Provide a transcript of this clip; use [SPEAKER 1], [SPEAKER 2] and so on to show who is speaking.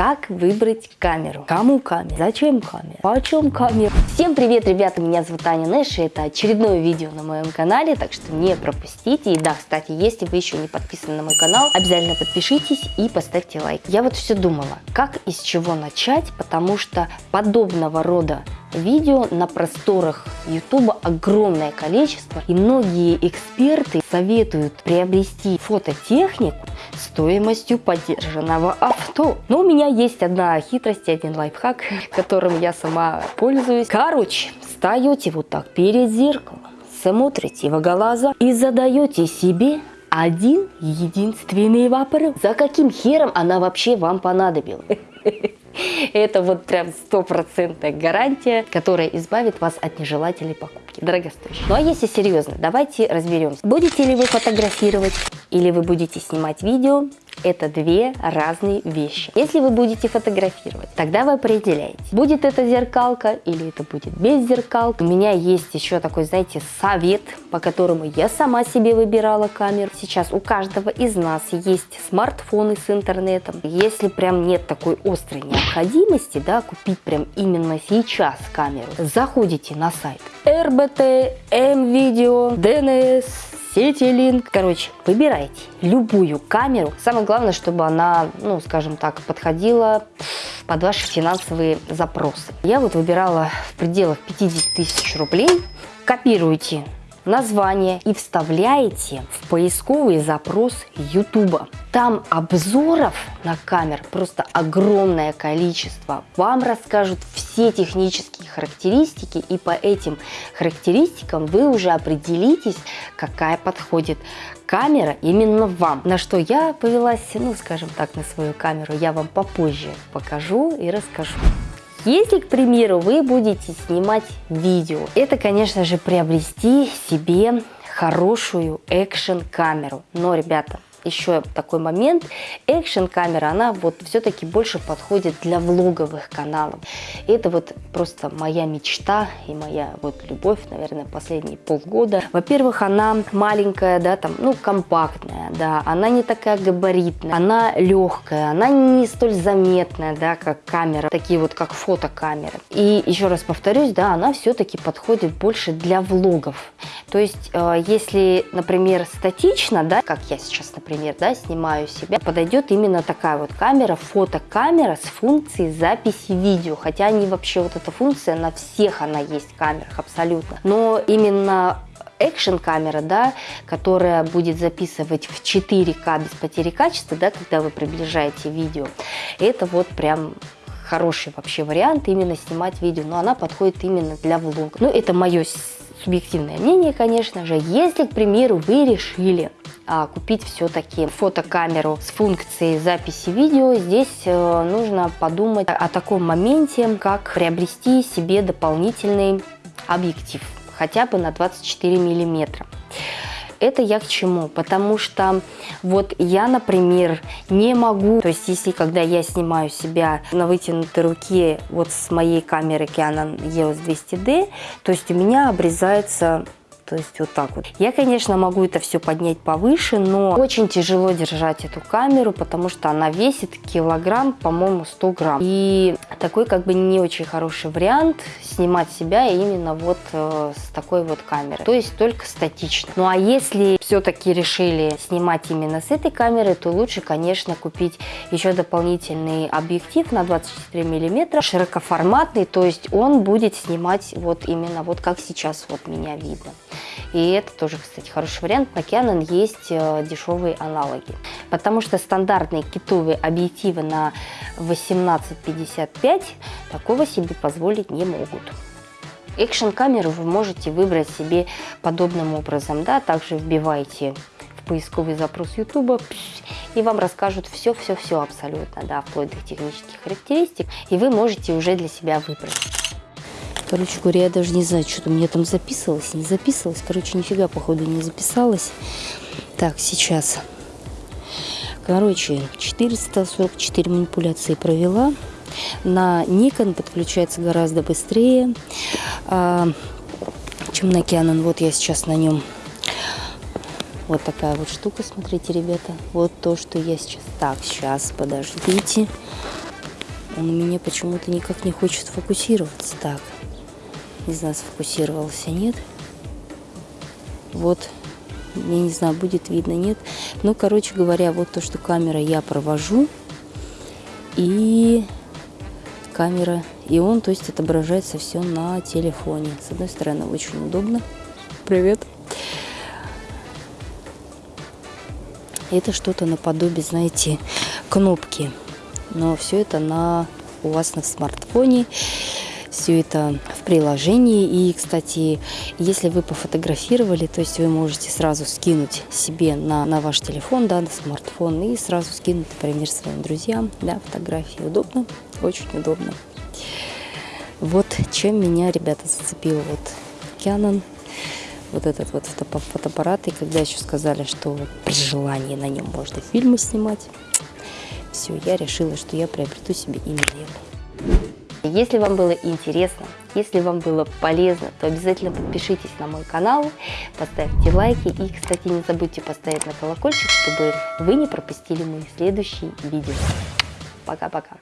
[SPEAKER 1] Как выбрать камеру? Кому камера? Зачем камера? Почем камера? Всем привет, ребята, меня зовут Аня Нэш, и это очередное видео на моем канале, так что не пропустите. И да, кстати, если вы еще не подписаны на мой канал, обязательно подпишитесь и поставьте лайк. Я вот все думала, как и с чего начать, потому что подобного рода Видео на просторах YouTube огромное количество, и многие эксперты советуют приобрести фототехнику стоимостью поддержанного авто. Но у меня есть одна хитрость, один лайфхак, которым я сама пользуюсь. Короче, встаете вот так перед зеркалом, смотрите в глаза и задаете себе один единственный вопрос. За каким хером она вообще вам понадобилась? Это вот прям стопроцентная гарантия, которая избавит вас от нежелательной покупки, дорогостоящей. Ну а если серьезно, давайте разберемся. Будете ли вы фотографировать или вы будете снимать видео, это две разные вещи. Если вы будете фотографировать, тогда вы определяете, будет это зеркалка или это будет без зеркалки. У меня есть еще такой, знаете, совет, по которому я сама себе выбирала камеру. Сейчас у каждого из нас есть смартфоны с интернетом. Если прям нет такой острой необходимости, да, купить прям именно сейчас камеру, заходите на сайт RBT, MVideo, DNS, CityLink. Короче, выбирайте любую камеру. Самое главное, чтобы она, ну, скажем так, подходила под ваши финансовые запросы. Я вот выбирала в пределах 50 тысяч рублей. Копируйте название и вставляете в поисковый запрос YouTube. Там обзоров на камер просто огромное количество. Вам расскажут все технические характеристики, и по этим характеристикам вы уже определитесь, какая подходит камера именно вам. На что я повелась, ну, скажем так, на свою камеру, я вам попозже покажу и расскажу. Если, к примеру, вы будете снимать видео, это, конечно же, приобрести себе хорошую экшн-камеру. Но, ребята, еще такой момент. Экшен камера, она вот все-таки больше подходит для влоговых каналов. И это вот просто моя мечта и моя вот любовь, наверное, последние полгода. Во-первых, она маленькая, да, там, ну, компактная, да, она не такая габаритная, она легкая, она не столь заметная, да, как камера, такие вот, как фотокамеры. И еще раз повторюсь, да, она все-таки подходит больше для влогов. То есть, э, если, например, статично, да, как я сейчас, например, например, да, снимаю себя, подойдет именно такая вот камера, фотокамера с функцией записи видео. Хотя они вообще, вот эта функция на всех она есть камерах абсолютно. Но именно экшен камера, да, которая будет записывать в 4К без потери качества, да, когда вы приближаете видео, это вот прям хороший вообще вариант именно снимать видео, но она подходит именно для влога. Ну, это мое субъективное мнение, конечно же. Если, к примеру, вы решили купить все-таки фотокамеру с функцией записи видео, здесь э, нужно подумать о таком моменте, как приобрести себе дополнительный объектив, хотя бы на 24 миллиметра. Это я к чему? Потому что вот я, например, не могу, то есть если когда я снимаю себя на вытянутой руке вот с моей камеры Canon EOS 200D, то есть у меня обрезается то есть вот так вот. Я, конечно, могу это все поднять повыше, но очень тяжело держать эту камеру, потому что она весит килограмм, по-моему, 100 грамм. И такой как бы не очень хороший вариант снимать себя именно вот э, с такой вот камеры. То есть только статично. Ну а если все-таки решили снимать именно с этой камеры, то лучше, конечно, купить еще дополнительный объектив на 24 миллиметра, широкоформатный, то есть он будет снимать вот именно вот как сейчас вот меня видно. И это тоже, кстати, хороший вариант. На Canon есть э, дешевые аналоги. Потому что стандартные китовые объективы на 18-55 такого себе позволить не могут. Экшн камеру вы можете выбрать себе подобным образом. Да? Также вбиваете в поисковый запрос YouTube и вам расскажут все-все-все абсолютно, да, вплоть до технических характеристик, и вы можете уже для себя выбрать. Короче говоря, я даже не знаю, что-то мне там записывалось, не записывалось. Короче, нифига, походу, не записалось. Так, сейчас. Короче, 444 манипуляции провела. На Nikon подключается гораздо быстрее, а, чем на Canon. Вот я сейчас на нем. Вот такая вот штука, смотрите, ребята. Вот то, что я сейчас... Так, сейчас, подождите. Он у меня почему-то никак не хочет фокусироваться. Так, не знаю, сфокусировался, нет. Вот, я не знаю, будет видно, нет. Ну, короче говоря, вот то, что камера я провожу. И камера, и он, то есть, отображается все на телефоне. С одной стороны, очень удобно. Привет. Это что-то наподобие, знаете, кнопки. Но все это на у вас на смартфоне. Все это в приложении. И, кстати, если вы пофотографировали, то есть вы можете сразу скинуть себе на, на ваш телефон, да, на смартфон, и сразу скинуть, например, своим друзьям, да, фотографии. Удобно, очень удобно. Вот чем меня, ребята, зацепил вот Canon вот этот вот фотоаппарат, и когда еще сказали, что при желании на нем можно фильмы снимать, все, я решила, что я приобрету себе именно это. Если вам было интересно, если вам было полезно, то обязательно подпишитесь на мой канал, поставьте лайки и, кстати, не забудьте поставить на колокольчик, чтобы вы не пропустили мои следующие видео. Пока-пока.